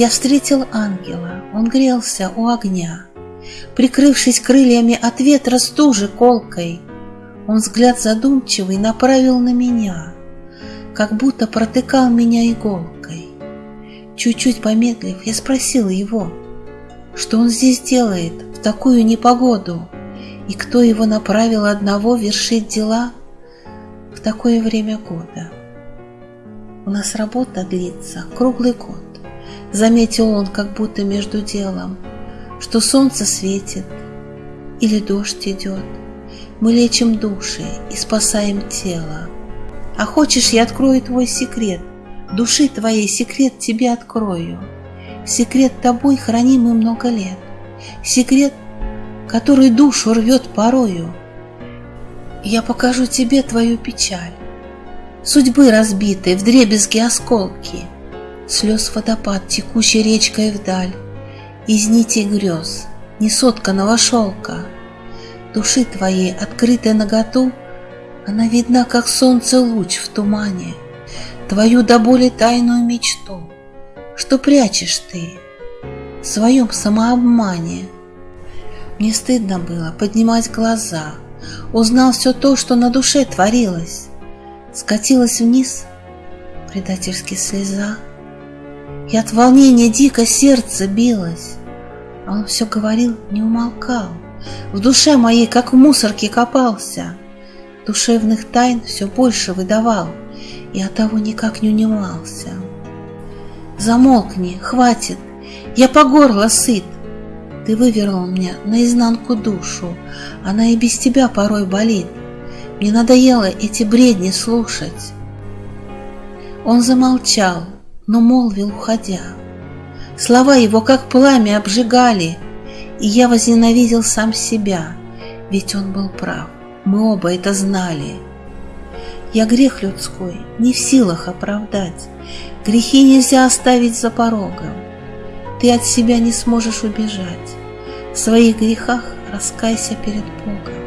Я встретил ангела, он грелся у огня, Прикрывшись крыльями от ветра стужи колкой, Он взгляд задумчивый направил на меня, Как будто протыкал меня иголкой. Чуть-чуть помедлив, я спросил его, Что он здесь делает в такую непогоду, И кто его направил одного вершить дела В такое время года. У нас работа длится круглый год. Заметил он, как будто между делом, Что солнце светит или дождь идет. Мы лечим души и спасаем тело. А хочешь, я открою твой секрет, Души твоей секрет тебе открою. Секрет тобой хранимый много лет, Секрет, который душу рвет порою. Я покажу тебе твою печаль, Судьбы разбитой, вдребезги осколки — Слез водопад, текущей речкой вдаль, Из нитей грез, несотканного шелка. Души твоей, открытой наготу, Она видна, как солнце луч в тумане, Твою до боли тайную мечту, Что прячешь ты в своем самообмане. Мне стыдно было поднимать глаза, Узнал все то, что на душе творилось, Скатилась вниз предательски слеза, и от волнения дико сердце билось. А он все говорил, не умолкал. В душе моей, как в мусорке, копался. Душевных тайн все больше выдавал, И от того никак не унимался. Замолкни, хватит, я по горло сыт. Ты вывернул мне наизнанку душу, Она и без тебя порой болит. Мне надоело эти бредни слушать. Он замолчал, но молвил, уходя. Слова его, как пламя, обжигали, и я возненавидел сам себя, ведь он был прав, мы оба это знали. Я грех людской не в силах оправдать, грехи нельзя оставить за порогом. Ты от себя не сможешь убежать, в своих грехах раскайся перед Богом.